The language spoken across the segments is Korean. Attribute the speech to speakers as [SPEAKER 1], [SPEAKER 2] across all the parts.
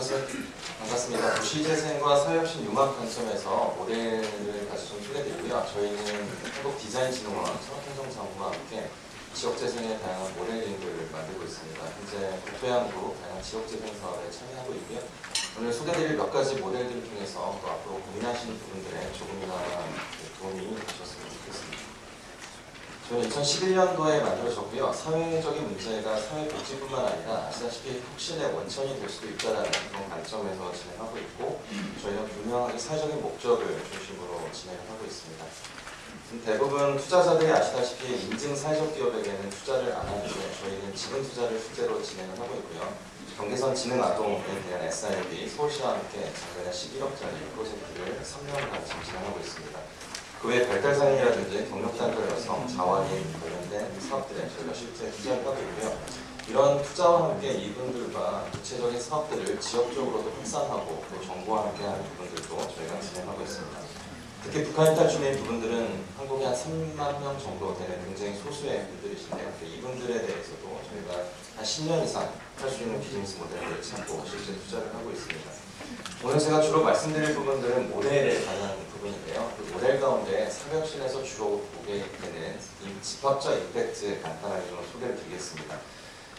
[SPEAKER 1] 반갑습니다. 도시재생과 사회혁신 융합 관점에서 모델을 다시 좀 소개드리고요. 저희는 한국디자인진흥원 산업행정장부와 함께 지역재생의 다양한 모델링들을 만들고 있습니다. 현재 국토양부 다양한 지역재생 사업에 참여하고 있고요. 오늘 소개드릴 몇 가지 모델들을 통해서 또 앞으로 고민하시는 부분들에 조금이나마 도움이 되셨으면 좋겠습니다. 저는 2011년도에 만들어졌고요. 사회적인 문제가 사회 복지뿐만 아니라 아시다시피 혁신의 원천이 될 수도 있다는 그런 관점에서 진행하고 있고 저희는 분명하게 사회적인 목적을 중심으로 진행을 하고 있습니다. 대부분 투자자들이 아시다시피 인증 사회적 기업에게는 투자를 안 하는데 저희는 지분 투자를 실제로 진행을 하고 있고요. 경계선 지능 아동에 대한 SIB 서울시와 함께 작년에 11억짜리 프로젝트를 3년간 지금 진행하고 있습니다. 그외 발달장애라든지 경력 단절 여성, 자원인 관련된 사업들에 저희가 실제 투자를 하고 있고요. 이런 투자와 함께 이분들과 구체적인 사업들을 지역적으로도 확산하고 또 정부와 함께 하는 부분들도 저희가 진행하고 있습니다. 특히 북한 이탈 중인 부분들은 한국에 한 3만 명 정도 되는 굉장히 소수의 분들이신데요. 이분들에 대해서도 저희가 한 10년 이상 할 수 있는 비즈니스 모델을 찾고 실제 투자를 하고 있습니다. 오늘 제가 주로 말씀드릴 부분들은 모델에 관한 부분인데요. 그 모델 가운데 사격신에서 주로 보게 되는 이 집합적 임팩트 간단하게 좀 소개를 드리겠습니다.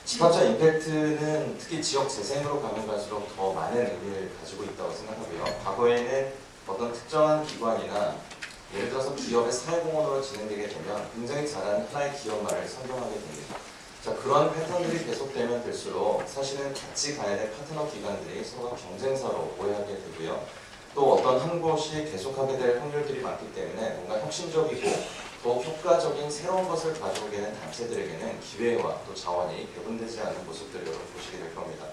[SPEAKER 1] 집합적 임팩트는 특히 지역 재생으로 가면 갈수록 더 많은 의미를 가지고 있다고 생각하고요. 과거에는 어떤 특정한 기관이나 예를 들어서 기업의 사회공헌으로 진행되게 되면 굉장히 잘하는 하나의 기업만을 선정하게 됩니다. 자, 그런 패턴들이 계속되면 될수록 사실은 같이 가야 될 파트너 기관들이 서로가 경쟁사로 오해하게 되고요. 또 어떤 한 곳이 계속하게 될 확률들이 많기 때문에 뭔가 혁신적이고 더욱 효과적인 새로운 것을 가져오게 된 단체들에게는 기회와 또 자원이 배분되지 않는 모습들을 여러분 보시게 될 겁니다.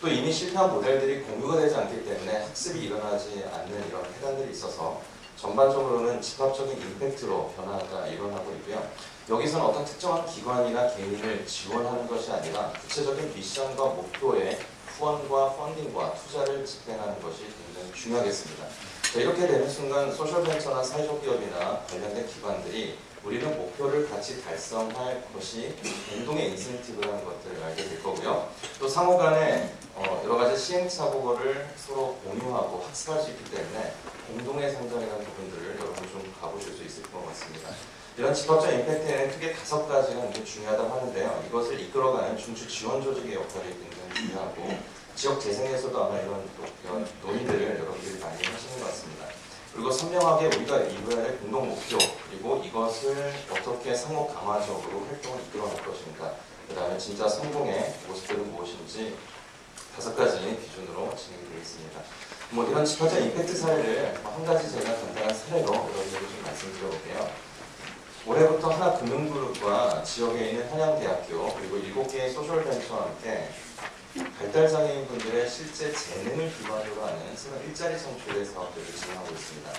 [SPEAKER 1] 또 이미 실패한 모델들이 공유가 되지 않기 때문에 학습이 일어나지 않는 이런 해단들이 있어서 전반적으로는 집합적인 임팩트로 변화가 일어나고 있고요. 여기서는 어떤 특정한 기관이나 개인을 지원하는 것이 아니라 구체적인 미션과 목표에 후원과 펀딩과 투자를 집행하는 것이 굉장히 중요하겠습니다. 이렇게 되는 순간 소셜벤처나 사회적 기업이나 관련된 기관들이 우리는 목표를 같이 달성할 것이 공동의 인센티브라는 것들을 알게 될 거고요. 또 상호 간에 어 여러 가지 시행착오를 서로 공유하고 학습할 수 있기 때문에 공동의 성장이라는 부분들을 여러분 좀 가보실 수 있을 것 같습니다. 이런 집합적 임팩트에는 크게 다섯 가지가 중요하다고 하는데요. 이것을 이끌어가는 중추 지원 조직의 역할이 굉장히 중요하고 지역 재생에서도 아마 이런, 논의들을 여러분들이 많이 하시는 것 같습니다. 그리고 선명하게 우리가 이루어야 할 공동 목표 그리고 이것을 어떻게 상호 강화적으로 활동을 이끌어갈 것인가 그 다음에 진짜 성공의 모습들은 무엇인지 다섯 가지 기준으로 진행이 되겠습니다. 뭐 이런 집합적 임팩트 사례를 한 가지 제가 간단한 사례로 여러분들에게 좀 말씀드려볼게요. 올해부터 하나 금융그룹과 지역에 있는 한양대학교 그리고 일곱 개의 소셜벤처와 함께 발달장애인 분들의 실제 재능을 기반으로 하는 새로운 일자리 창출의 사업들을 진행하고 있습니다.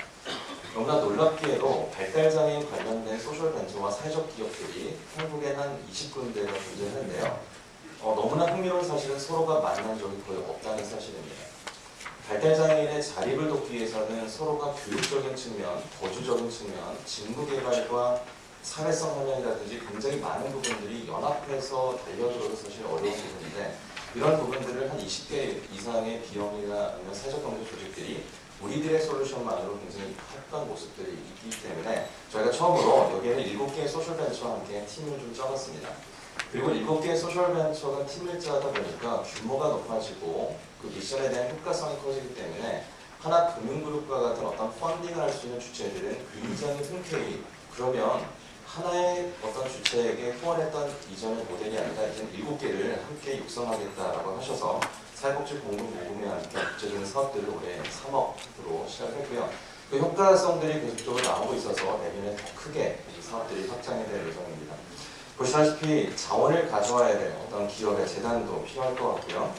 [SPEAKER 1] 너무나 놀랍게도 발달장애인 관련된 소셜벤처와 사회적 기업들이 한국에 한 20군데가 존재하는데요. 어, 너무나 흥미로운 사실은 서로가 만난 적이 거의 없다는 사실입니다. 발달장애인의 자립을 돕기 위해서는 서로가 교육적인 측면, 거주적인 측면, 직무개발과 사회성 환경이라든지 굉장히 많은 부분들이 연합해서 달려들어도 사실 어려운 부분인데 이런 부분들을 한 20개 이상의 비용이나 아니면 사회적 경제 조직들이 우리들의 솔루션만으로 굉장히 했던 모습들이 있기 때문에 저희가 처음으로 여기에는 7개의 소셜벤처와 함께 팀을 좀 짜봤습니다. 그리고 7개의 소셜벤처가 팀을 짜다 보니까 규모가 높아지고 그 미션에 대한 효과성이 커지기 때문에 하나 금융그룹과 같은 어떤 펀딩을 할 수 있는 주체들은 굉장히 흔쾌히 그러면 하나의 어떤 주체에게 후원했던 이전의 모델이 아니라 이제 일곱 개를 함께 육성하겠다라고 하셔서 사회복지 공급 모금에 함께 구체적인 사업들을 올해 3억으로 시작했고요. 그 효과성들이 계속적으로 나오고 있어서 내년에 더 크게 이 사업들이 확장이 될 예정입니다. 보시다시피 자원을 가져와야 될 어떤 기업의 재단도 필요할 것 같고요.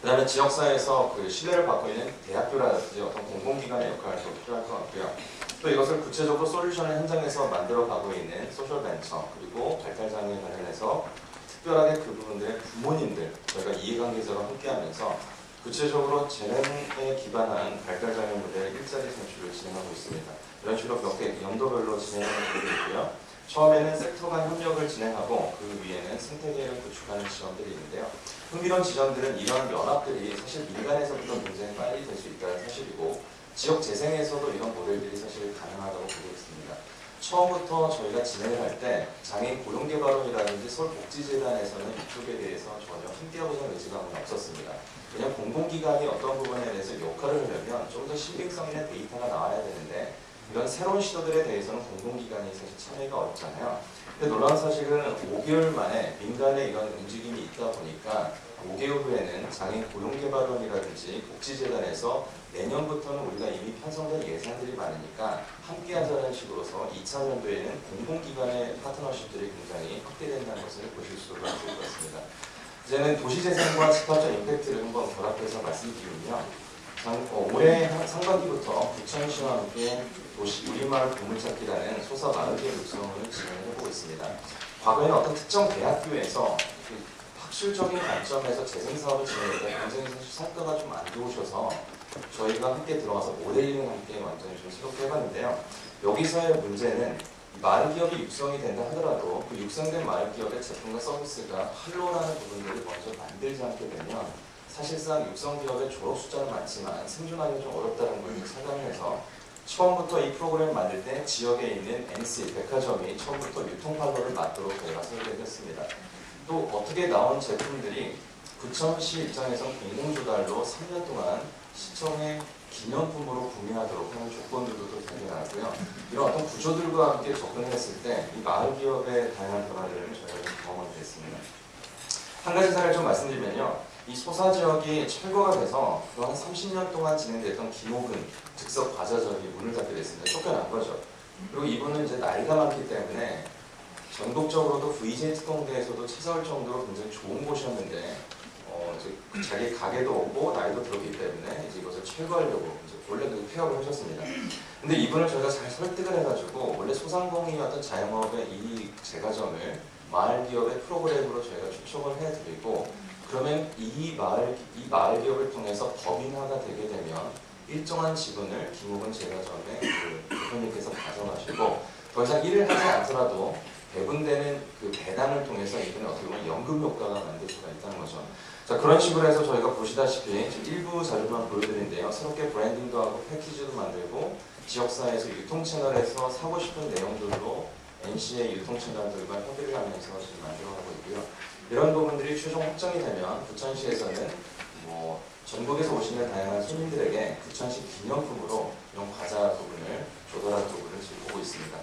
[SPEAKER 1] 그 다음에 지역사회에서 그 신뢰를 받고 있는 대학교라든지 어떤 공공기관의 역할도 필요할 것 같고요. 또 이것을 구체적으로 솔루션을 현장에서 만들어가고 있는 소셜벤처 그리고 발달장애 관련해서 특별하게 그 부분들의 부모님들 저희가 이해관계자로 함께하면서 구체적으로 재능에 기반한 발달장애 모델 일자리 선출을 진행하고 있습니다. 이런 식으로 몇 개 연도별로 진행하는 부분이 있고요. 처음에는 섹터 간 협력을 진행하고 그 위에는 생태계를 구축하는 지점들이 있는데요. 흥미로운 지점들은 이런 연합들이 사실 민간에서부터 굉장히 빨리 될 수 있다는 사실이고 지역 재생에서도 이런 모델들이 사실 가능하다고 보고 있습니다. 처음부터 저희가 진행을 할 때 장애인 고용개발원이라든지 서울복지재단에서는 이쪽에 대해서 전혀 함께하고자 의지가 없었습니다. 왜냐하면 공공기관이 어떤 부분에 대해서 역할을 하려면 좀 더 신빙성 있는 데이터가 나와야 되는데 이런 새로운 시도들에 대해서는 공공기관이 사실 참여가 어렵잖아요. 근데 놀라운 사실은 5개월 만에 민간의 이런 움직임이 있다 보니까 5개월 후에는 장애인 고용개발원이라든지 복지재단에서 내년부터는 우리가 이미 편성된 예산들이 많으니까 함께 하자는 식으로서 2차년도에는 공공기관의 파트너십들이 굉장히 확대된다는 것을 보실 수가 있을 것 같습니다. 이제는 도시재생과 집합적 임팩트를 한번 결합해서 말씀드리면요. 장- 어, 올해 한- 상반기부터 부천시와 함께 도시 우리마을 보물찾기라는 소사 마을계 육성을 진행을 해보고 있습니다. 과거에는 어떤 특정 대학교에서 그 학술적인 관점에서 재생 사업을 진행할 때 굉장히 사실 성과가 좀 안 좋으셔서 저희가 함께 들어가서 모델링을 함께 완전히 좀 새롭게 해봤는데요. 여기서의 문제는 마을 기업이 육성이 된다 하더라도 그 육성된 마을 기업의 제품과 서비스가 활로라는 부분들을 먼저 만들지 않게 되면 사실상 육성 기업의 졸업 숫자는 많지만 생존하기가 좀 어렵다는 걸 체감해서 처음부터 이 프로그램을 만들 때 지역에 있는 NC 백화점이 처음부터 유통 판로를 맞도록 저희가 설계했습니다. 또 어떻게 나온 제품들이 부천시 입장에서 공공조달로 3년 동안 시청의 기념품으로 구매하도록 하는 조건들도 또 생겨나고요. 이런 어떤 구조들과 함께 접근했을 때 이 마을 기업의 다양한 변화들을 저희가 좀 경험을 했습니다. 한 가지 사례를 좀 말씀드리면요. 이 소사 지역이 철거가 돼서 그한 30년 동안 진행됐던 김호근 즉석 과자점이 문을 닫게 됐습니다. 쫓겨난 거죠. 그리고 이분은 이제 나이가 많기 때문에 전국적으로도 VJ 특공대에서도 찾아올 정도로 굉장히 좋은 곳이었는데 어, 이제 자기 가게도 없고 나이도 들었기 때문에 이제 이것을 철거하려고 이제 그 폐업을 하셨습니다. 근데 이분을 저희가 잘 설득을 해가지고 원래 소상공인이었던 자영업의 이 제과점을 마을 기업의 프로그램으로 저희가 추첨을 해드리고 그러면 이 마을 이 마을 기업을 통해서 법인화가 되게 되면 일정한 지분을 김호근 제과점의 그 대표님께서 가져가시고 더 이상 일을 하지 않더라도 배분되는 그 배당을 통해서 이분은 어떻게 보면 연금 효과가 만들 수가 있다는 거죠. 자 그런 식으로 해서 저희가 보시다시피 지금 일부 자료만 보여드리는데요. 새롭게 브랜딩도 하고 패키지도 만들고 지역사회에서 유통 채널에서 사고 싶은 내용들로 NC의 유통 채널들과 협의를 하면서 지금 만들어가고 있고요. 이런 부분들이 최종 확정이 되면 부천시에서는 뭐 전국에서 오시는 다양한 손님들에게 부천시 기념품으로 이런 과자 부분을 조달하는 부분을 지금 보고 있습니다.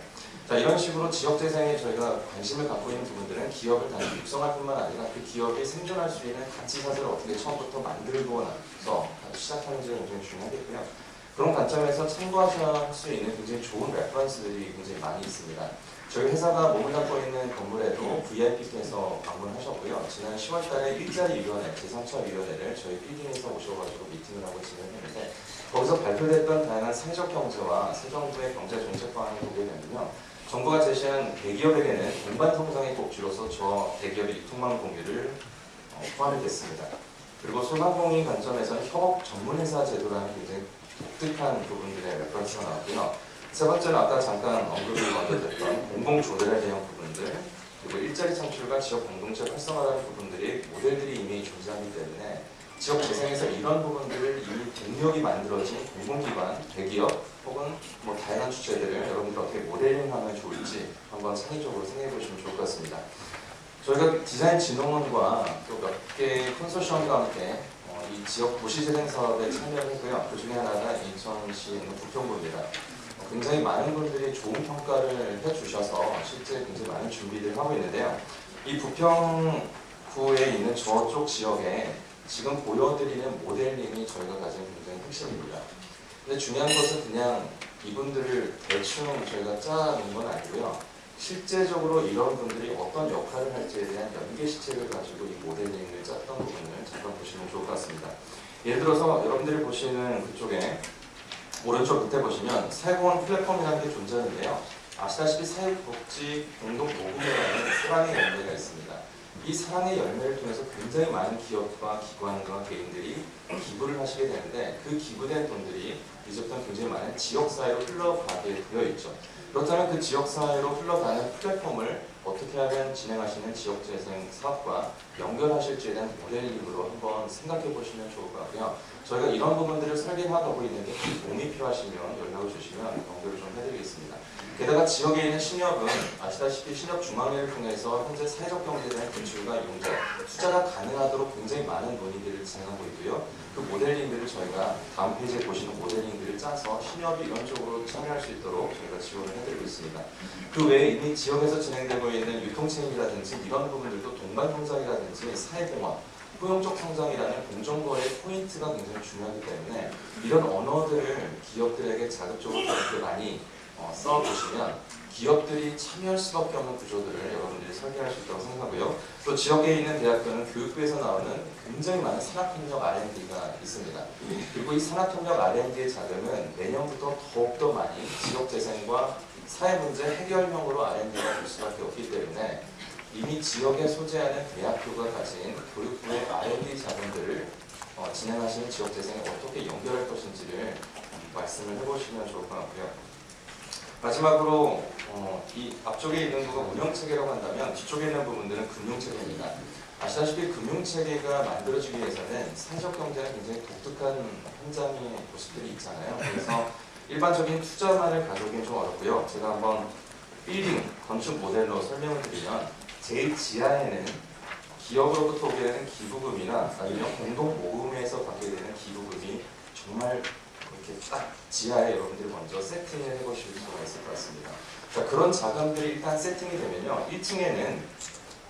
[SPEAKER 1] 자 이런 식으로 지역 재생에 저희가 관심을 갖고 있는 부분들은 기업을 단지 육성할 뿐만 아니라 그 기업이 생존할 수 있는 가치 사슬을 어떻게 처음부터 만들고 나서 시작하는지가 굉장히 중요하겠고요. 그런 관점에서 참고하실 수 있는 굉장히 좋은 reference들이 굉장히 많이 있습니다. 저희 회사가 담고 있는 건물에도 VIP께서 방문하셨고요. 지난 10월달에 일자리위원회, 재상처위원회를 저희 PD에서 오셔가지고 미팅을 하고 진행했는데 거기서 발표됐던 다양한 사회적 경제와 새 정부의 경제 정책 방안을 보게 되면요. 정부가 제시한 대기업에게는 동반 성장의 꼭지로서 저 대기업의 유통망 공유를 어, 포함이 됐습니다. 그리고 소상공인 관점에서는 협업 전문회사 제도라는 굉장히 독특한 부분들의 reference가 나왔고요. 세 번째는 아까 잠깐 언급이 먼저 됐던 공공조달에 대한 부분들 그리고 일자리 창출과 지역 공동체 활성화라는 부분들이 모델들이 이미 존재하기 때문에 지역 재생에서 이런 부분들을 이미 동력이 만들어진 공공기관, 대기업 혹은 뭐 다양한 주체들을 여러분들 어떻게 모델링하면 좋을지 한번 창의적으로 생각해 보시면 좋을 것 같습니다. 저희가 디자인 진흥원과 또 몇개 컨소시엄과 함께 어, 이 지역 도시재생 사업에 참여를 했고요. 그 중에 하나가 인천시에 있는 부평구입니다. 어, 굉장히 많은 분들이 좋은 평가를 해주셔서 실제 굉장히 많은 준비를 하고 있는데요. 이 부평구에 있는 저쪽 지역에 지금 보여드리는 모델링이 저희가 가진 굉장히 핵심입니다. 근데 중요한 것은 그냥 이분들을 대충 저희가 짜놓은 건 아니고요. 실제적으로 이런 분들이 어떤 역할을 할지에 대한 연계 시책을 가지고 이 모델링을 짰던 부분을 잠깐 보시면 좋을 것 같습니다. 예를 들어서 여러분들이 보시는 그쪽에 오른쪽 밑에 보시면 사회공헌 플랫폼이라는 게 존재하는데요. 아시다시피 사회복지 공동 모금회라는 사랑의 연대가 있습니다. 이 사랑의 열매를 통해서 굉장히 많은 기업과 기관과 개인들이 기부를 하시게 되는데 그 기부된 돈들이 이제부터 굉장히 많은 지역사회로 흘러가게 되어 있죠. 그렇다면 그 지역사회로 흘러가는 플랫폼을 어떻게 하면 진행하시는 지역재생 사업과 연결하실지에 대한 모델링으로 한번 생각해 보시면 좋을 것 같고요. 저희가 이런 부분들을 설계하고 있는데 도움이 필요하시면 연락을 주시면 연결을 좀 해드리겠습니다. 게다가 지역에 있는 신협은 아시다시피 신협 중앙회를 통해서 현재 사회적 대한 대출과 용적, 투자가 가능하도록 굉장히 많은 논의들을 진행하고 있고요. 그 모델링들을 저희가 다음 페이지에 보시는 모델링들을 짜서 신협이 이런 쪽으로 참여할 수 있도록 저희가 지원을 해드리고 있습니다. 그 외에 이미 지역에서 진행되고 있는 유통체인이라든지 이런 부분들도 동반 성장이라든지 사회공헌, 포용적 성장이라는 공정거래 포인트가 굉장히 중요하기 때문에 이런 언어들을 기업들에게 자극적으로 이렇게 많이 어, 써보시면 기업들이 참여할 수밖에 없는 구조들을 여러분들이 설계할 수 있다고 생각하고요. 또 지역에 있는 대학교는 교육부에서 나오는 굉장히 많은 산학협력 R&D가 있습니다. 그리고 이 산학협력 R&D의 자금은 내년부터 더욱더 많이 지역 재생과 사회 문제 해결형으로 R&D가 될 수밖에 없기 때문에 이미 지역에 소재하는 대학교가 가진 교육부의 R&D 자금들을 어, 진행하시는 지역재생에 어떻게 연결할 것인지를 말씀을 해보시면 좋을 것 같고요. 마지막으로 어, 이 앞쪽에 있는 부가 운영체계라고 한다면 뒤쪽에 있는 부분들은 금융체계입니다. 아시다시피 금융체계가 만들어지기 위해서는 사회적 경제는 굉장히 독특한 현장의 모습들이 있잖아요. 그래서 일반적인 투자만을 가져오기는 좀 어렵고요. 제가 한번 빌딩, 건축 모델로 설명을 드리면 제일 지하에는 기업으로부터 오게 되는 기부금이나 아니면 공동 모금에서 받게 되는 기부금이 정말 이렇게 딱 지하에 여러분들이 먼저 세팅을 해보실 수가 있을 것 같습니다. 자, 그런 자금들이 일단 세팅이 되면요. 1층에는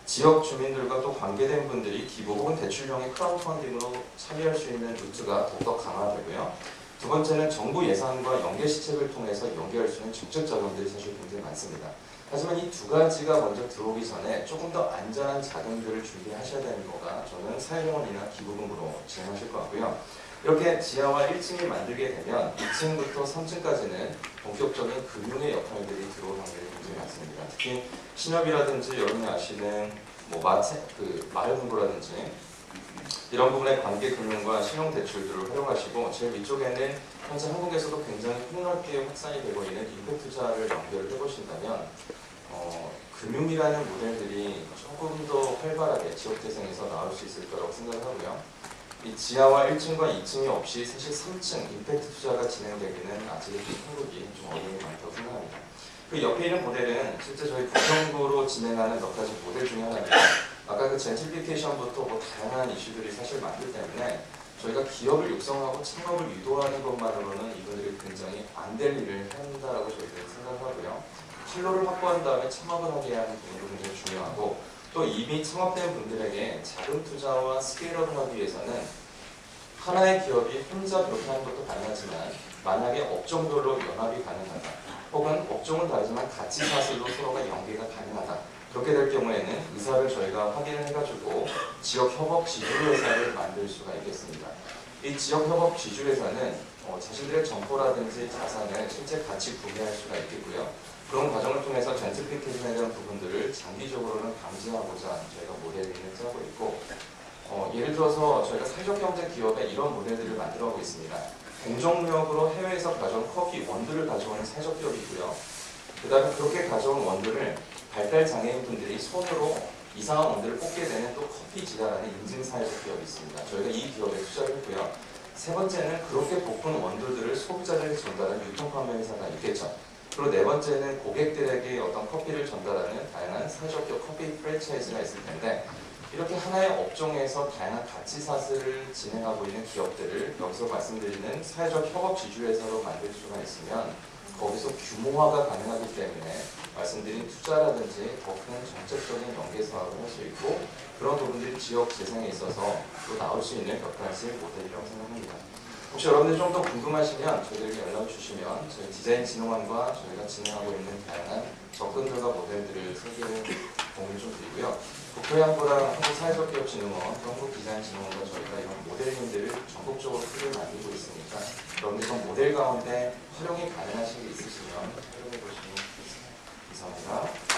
[SPEAKER 1] 지역 주민들과 또 관계된 분들이 기부 혹은 대출형의 크라우드 펀딩으로 참여할 수 있는 루트가 더욱더 강화되고요. 두 번째는 정부 예산과 연계 시책을 통해서 연계할 수 있는 직접 자금들이 사실 굉장히 많습니다. 하지만 이 두 가지가 먼저 들어오기 전에 조금 더 안전한 자금들을 준비하셔야 되는 거가 저는 사회공헌이나 기부금으로 진행하실 것 같고요. 이렇게 지하와 1층을 만들게 되면 2층부터 3층까지는 본격적인 금융의 역할들이 들어올 확률이 굉장히 많습니다. 특히 신협이라든지 여러분이 아시는 뭐 마체, 그 마을금고라든지 이런 부분의 관계 금융과 신용 대출들을 활용하시고 제일 위쪽에는 현재 한국에서도 굉장히 폭넓게 확산이 되고 있는 임팩 투자를 연결을 해보신다면 어, 금융이라는 모델들이 조금 더 활발하게 지역 재생에서 나올 수 있을 거라고 생각을 하고요. 이 지하와 1층과 2층이 없이 사실 3층 임팩트 투자가 진행되기는 아직 한국이 좀 어려움이 많다고 생각합니다. 그 옆에 있는 모델은 실제 저희 국정부로 진행하는 몇 가지 모델 중에 하나입니다. 아까 그 젠트리피케이션부터 뭐 다양한 이슈들이 사실 많기 때문에 저희가 기업을 육성하고 창업을 유도하는 것만으로는 이분들이 굉장히 안 될 일을 한다라고 저희들은 생각하고요. 실로를 확보한 다음에 창업을 하게 하는 굉장히 중요하고 또 이미 창업된 분들에게 자금 투자와 스케일업을 하기 위해서는 하나의 기업이 혼자 그렇게 하는 것도 가능하지만 만약에 업종별로 연합이 가능하다 혹은 업종은 다르지만 가치 사슬로 서로가 연계가 가능하다 그렇게 될 경우에는 의사를 저희가 확인을 해가지고 지역 협업 지주회사를 만들 수가 있겠습니다. 이 지역 협업 지주회사는 어, 자신들의 점포라든지 자산을 실제 같이 구매할 수가 있겠고요. 그런 과정을 통해서 젠트리피케이션에 대한 부분들을 장기적으로는 감지하고자 저희가 모델링을 짜고 있고 어, 예를 들어서 저희가 사회적 경제 기업에 이런 모델들을 만들어가고 있습니다. 공정무역으로 해외에서 가져온 커피 원두를 가져오는 사회적 기업이 있고요. 그 다음에 그렇게 가져온 원두를 발달 장애인 분들이 손으로 이상한 원두를 뽑게 되는 또 커피 지다라는 인증 사회적 기업이 있습니다. 저희가 이 기업에 투자를 했고요. 세 번째는 그렇게 볶은 원두들을 소비자들에게 전달하는 유통판매 회사가 있겠죠. 그리고 네 번째는 고객들에게 어떤 커피를 전달하는 다양한 기업 커피 프랜차이즈가 있을 텐데 이렇게 하나의 업종에서 다양한 가치 사슬을 진행하고 있는 기업들을 여기서 말씀드리는 사회적 협업 지주회사로 만들 수가 있으면 거기서 규모화가 가능하기 때문에 말씀드린 투자라든지 더 큰 정책적인 연계 사업을 할 수 있고 그런 부분들이 지역 재생에 있어서 또 나올 수 있는 몇 가지 모델이라고 생각합니다. 혹시 여러분들 좀 더 궁금하시면 저희에게 연락 주시면 저희 디자인 진흥원과 저희가 진행하고 있는 다양한 접근들과 모델들을 설계를 공유 좀 드리고요. 국토양보랑 한국사회적기업진흥원, 한국디자인진흥원과 저희가 이런 모델링들을 전국적으로 크게 만들고 있으니까 여러분들 좀 모델 가운데 활용이 가능하신 게 있으시면 활용해 보시면 좋겠습니다. 감사합니다.